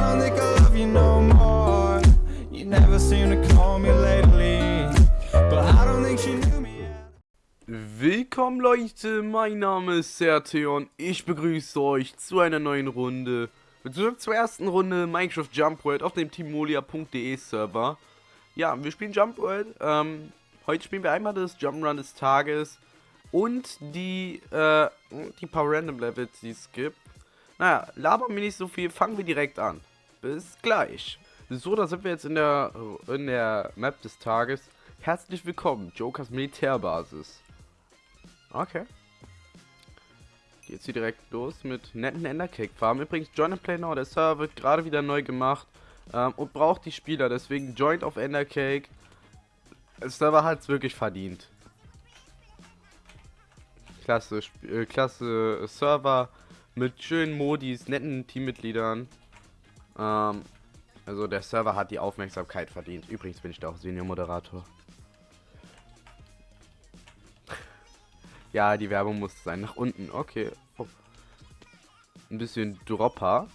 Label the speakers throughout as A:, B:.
A: don't think I love you no more. You never seem to call me lately, but I don't think she knew me.
B: Willkommen Leute, mein Name ist Serteo und ich begrüße euch zu einer neuen Runde, beziehungsweise zur ersten Runde Minecraft Jump World auf dem timolia.de Server. Ja, wir spielen Jump World, ähm, heute spielen wir einmal das Jump Run des Tages und die, äh, die paar Random Levels, die es gibt. Naja, labern wir nicht so viel, fangen wir direkt an. Bis gleich. So, da sind wir jetzt in der, in der Map des Tages. Herzlich willkommen, Jokers Militärbasis. Okay. Geht's hier direkt los mit netten Endercake Farm. Übrigens, Join and Play Now, der Server wird gerade wieder neu gemacht ähm, und braucht die Spieler. Deswegen joint auf Endercake. Der Server hat's wirklich verdient. Klasse, äh, klasse Server mit schönen Modis, netten Teammitgliedern. Ähm, also der Server hat die Aufmerksamkeit verdient. Übrigens bin ich da auch Senior-Moderator. ja, die Werbung muss sein. Nach unten, okay. Oh. Ein bisschen Dropper.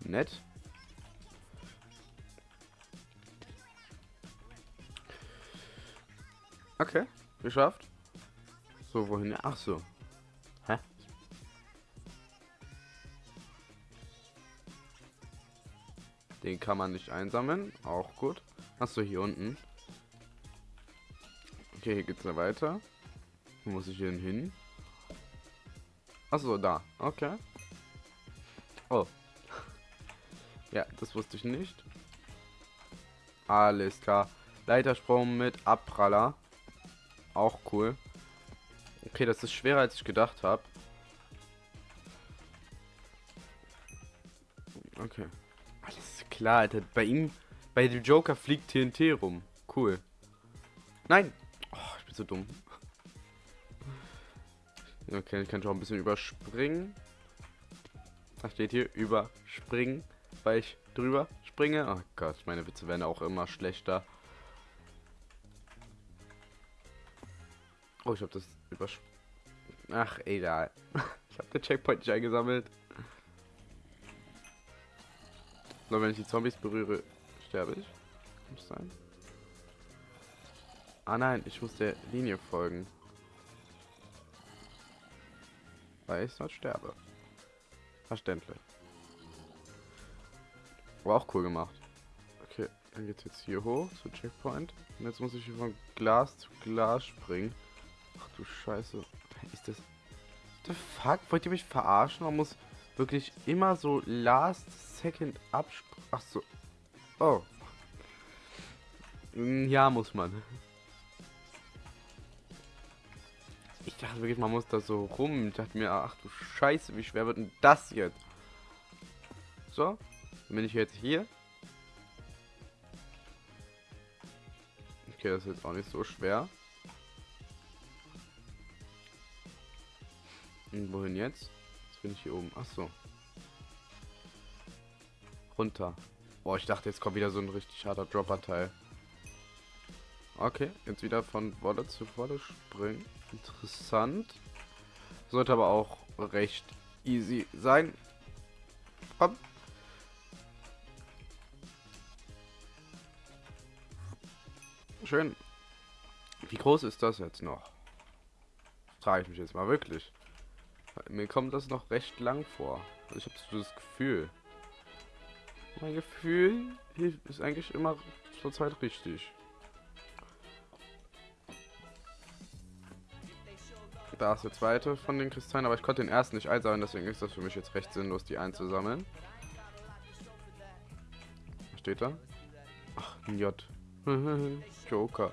B: Nett. Okay, geschafft. So, wohin? Ach so. Den kann man nicht einsammeln. Auch gut. Achso, hier unten. Okay, hier geht's ja weiter. Wo muss ich denn hin? Achso, da. Okay. Oh. ja, das wusste ich nicht. Alles klar. Leitersprung mit Abpraller. Auch cool. Okay, das ist schwerer als ich gedacht habe. Klar, Alter. Bei ihm, bei dem Joker fliegt TNT rum. Cool. Nein. Oh, ich bin so dumm. Okay, ich kann schon ein bisschen überspringen. Da steht hier überspringen, weil ich drüber springe. Oh Gott, meine Witze werden auch immer schlechter. Oh, ich habe das überspringen. Ach, egal. ich habe den Checkpoint nicht eingesammelt. Nur wenn ich die Zombies berühre, sterbe ich. Muss sein. Ah nein, ich muss der Linie folgen. Weil ich sonst sterbe. Verständlich. Aber auch cool gemacht. Okay, dann geht's jetzt hier hoch zu Checkpoint. Und jetzt muss ich hier von Glas zu Glas springen. Ach du Scheiße. Ist das... The fuck? Wollt ihr mich verarschen? Man muss wirklich immer so last second abspringen. Ach so. Oh. Hm, ja, muss man. Ich dachte wirklich, man muss da so rum. Ich dachte mir, ach du Scheiße, wie schwer wird denn das jetzt? So. Dann bin ich jetzt hier. Okay, das ist jetzt auch nicht so schwer. Und wohin jetzt? Jetzt bin ich hier oben. Ach so. Runter. Boah, ich dachte, jetzt kommt wieder so ein richtig harter Dropper-Teil. Okay, jetzt wieder von Wolle zu Wolle springen. Interessant. Sollte aber auch recht easy sein. Komm. Schön. Wie groß ist das jetzt noch? Frage ich mich jetzt mal wirklich. Mir kommt das noch recht lang vor. Also ich habe so das Gefühl. Mein Gefühl ist eigentlich immer zur Zeit richtig. Da ist der zweite von den Kristallen, aber ich konnte den ersten nicht einsammeln, deswegen ist das für mich jetzt recht sinnlos, die einzusammeln. Was steht da? Ach, ein J. Joker.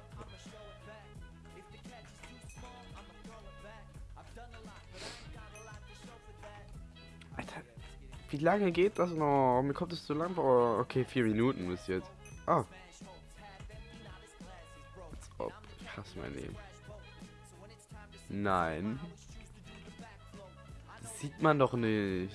B: Wie lange geht das noch? Mir kommt es zu lang vor. Okay, vier Minuten bis jetzt. Ah. Als ob. Ich hasse mein Leben. Nein. Das sieht man doch nicht.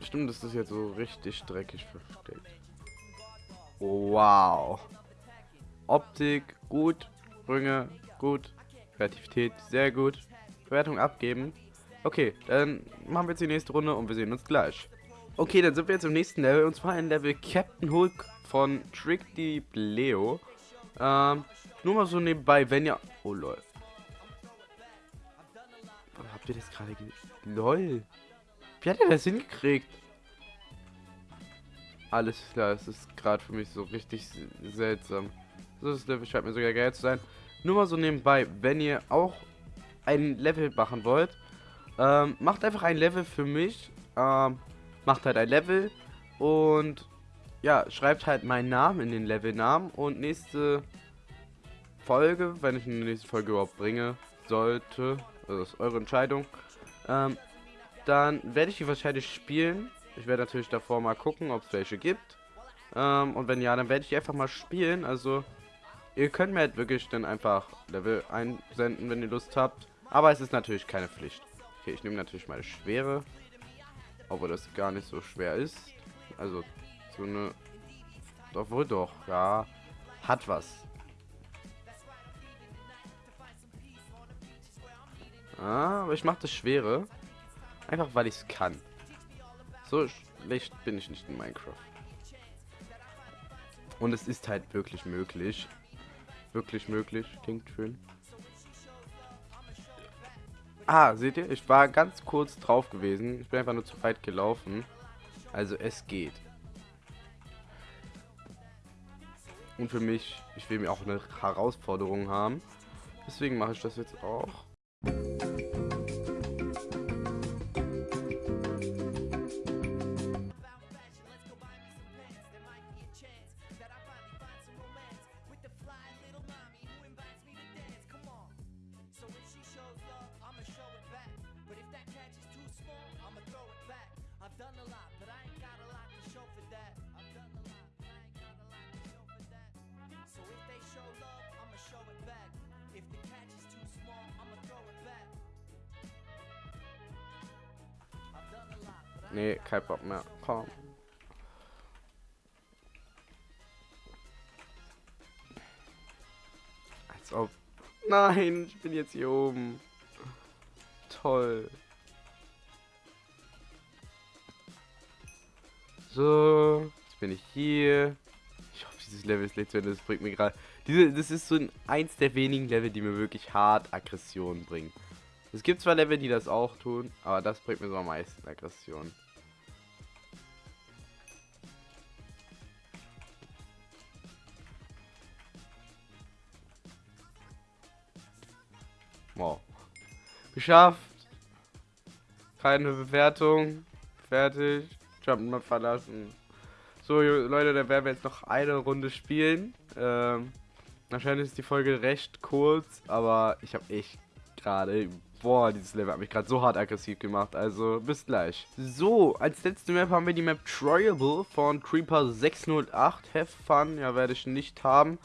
B: Stimmt, das ist jetzt so richtig dreckig versteckt. Wow. Optik gut, Sprünge gut, Kreativität sehr gut, Bewertung abgeben. Okay, dann machen wir jetzt die nächste Runde und wir sehen uns gleich. Okay, dann sind wir jetzt im nächsten Level und zwar ein Level Captain Hulk von Trick the Leo. Ähm, nur mal so nebenbei, wenn ihr... Oh, lol. Habt ihr das gerade... Lol. Wie hat er das hingekriegt? Alles klar, es ist gerade für mich so richtig seltsam. So, das Level scheint mir sogar geil zu sein. Nur mal so nebenbei, wenn ihr auch ein Level machen wollt, ähm, macht einfach ein Level für mich. Ähm, macht halt ein Level und ja, schreibt halt meinen Namen in den Levelnamen und nächste Folge, wenn ich eine nächste Folge überhaupt bringe, sollte, also ist eure Entscheidung, ähm, dann werde ich die wahrscheinlich spielen. Ich werde natürlich davor mal gucken, ob es welche gibt. Ähm, und wenn ja, dann werde ich einfach mal spielen. Also, ihr könnt mir halt wirklich dann einfach Level einsenden, wenn ihr Lust habt. Aber es ist natürlich keine Pflicht. Okay, ich nehme natürlich meine Schwere. Obwohl das gar nicht so schwer ist. Also, so eine... Doch, wohl doch, ja. Hat was. Ah, aber ich mache das Schwere. Einfach, weil ich es kann. So schlecht bin ich nicht in Minecraft. Und es ist halt wirklich möglich. Wirklich möglich. Klingt schön. Ah, seht ihr? Ich war ganz kurz drauf gewesen. Ich bin einfach nur zu weit gelaufen. Also es geht. Und für mich, ich will mir auch eine Herausforderung haben. Deswegen mache ich das jetzt auch. Nee, kein Bock mehr. Komm. Als ob. Nein, ich bin jetzt hier oben. Toll. So, jetzt bin ich hier. Ich hoffe, dieses Level ist nicht zu Ende. Das bringt mir gerade. Das ist so ein, eins der wenigen Level, die mir wirklich hart Aggression bringen. Es gibt zwar Level, die das auch tun, aber das bringt mir so am meisten Aggression. Wow. Geschafft. Keine Bewertung. Fertig. Jump mal verlassen. So, Leute, da werden wir jetzt noch eine Runde spielen. Ähm, wahrscheinlich ist die Folge recht kurz, aber ich habe echt gerade Boah, dieses Level hat mich gerade so hart aggressiv gemacht. Also, bis gleich. So, als letzte Map haben wir die Map Triable von Creeper 608. Have fun. Ja, werde ich nicht haben.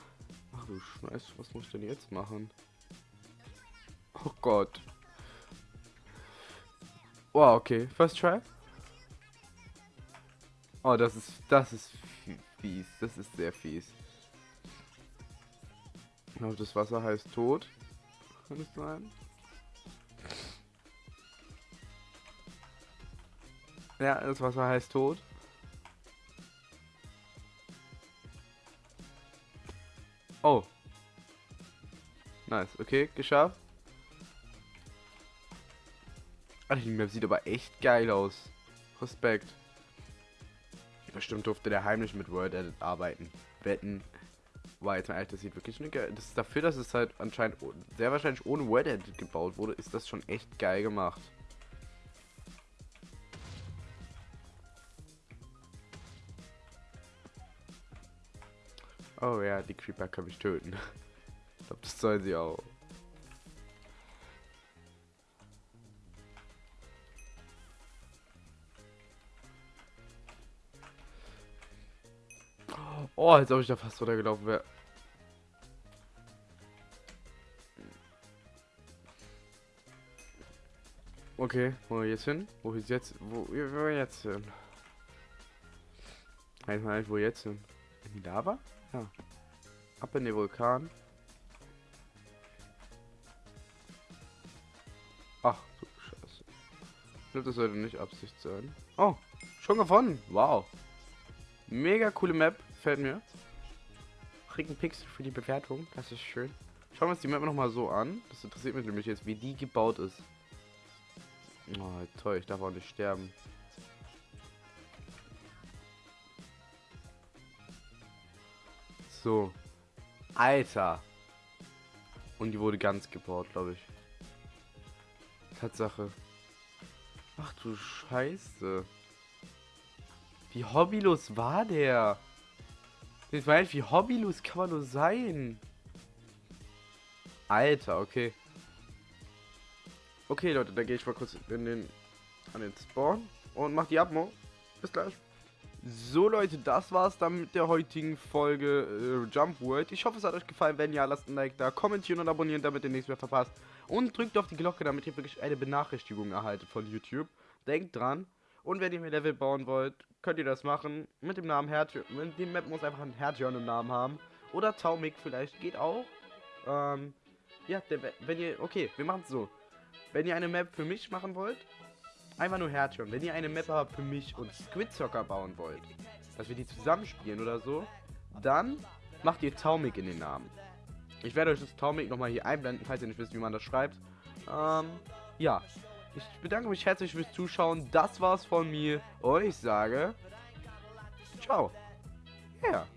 B: Ach du Scheiße, was muss ich denn jetzt machen? Oh Gott. Wow, okay. First try. Oh, das ist, das ist fies. Das ist sehr fies. Ich glaube, das Wasser heißt tot. Kann es sein? Ja, das Wasser heißt tot. Oh. Nice, okay, geschafft. Alter, die Map sieht aber echt geil aus. Respekt. Bestimmt durfte der heimlich mit World Edit arbeiten. Wetten. War jetzt mal ehrlich, das sieht wirklich eine geil. Das ist dafür, dass es halt anscheinend sehr wahrscheinlich ohne World Edit gebaut wurde, ist das schon echt geil gemacht. Oh ja, die Creeper kann mich töten. Ich glaube, das sollen sie auch. Oh, als ob ich da fast runtergelaufen wäre. Okay, wo wir jetzt hin? Wo ist jetzt? Wo, wo jetzt hin? Weiß mal nicht, wo jetzt hin? In die Lava? Ja. Ab in den Vulkan. Ach, du Scheiße. Ich glaube, das sollte nicht Absicht sein. Oh, schon gewonnen. Wow. Mega coole Map. Fällt mir. Krieg einen Pixel für die Bewertung. Das ist schön. Schauen wir uns die Map nochmal so an. Das interessiert mich nämlich jetzt, wie die gebaut ist. Oh, toll. Ich darf auch nicht sterben. So. Alter. Und die wurde ganz gebaut, glaube ich. Tatsache. Ach du Scheiße. Wie hobbylos war der? Ich meine, wie hobbylos kann man nur sein? Alter, okay. Okay, Leute, dann gehe ich mal kurz in den, an den Spawn und mach die Abmo. Bis gleich. So Leute, das war's dann mit der heutigen Folge äh, Jump World. Ich hoffe, es hat euch gefallen. Wenn ja, lasst ein Like da, kommentieren und abonnieren, damit ihr nichts mehr verpasst. Und drückt auf die Glocke, damit ihr wirklich eine Benachrichtigung erhaltet von YouTube. Denkt dran. Und wenn ihr mir Level bauen wollt, könnt ihr das machen. Mit dem Namen Hertjörn. Die Map muss einfach ein Hertjörn im Namen haben. Oder Taumik vielleicht, geht auch. Ähm, ja, der, wenn ihr, okay, wir machen es so. Wenn ihr eine Map für mich machen wollt, einfach nur Hertjörn. Wenn ihr eine Map aber für mich und Squid Soccer bauen wollt, dass wir die zusammenspielen oder so, dann macht ihr Taumik in den Namen. Ich werde euch das Taumik nochmal hier einblenden, falls ihr nicht wisst, wie man das schreibt. Ähm, ja. Ich bedanke mich herzlich fürs Zuschauen. Das war's von mir. Und ich sage... Ciao. Ja. Yeah.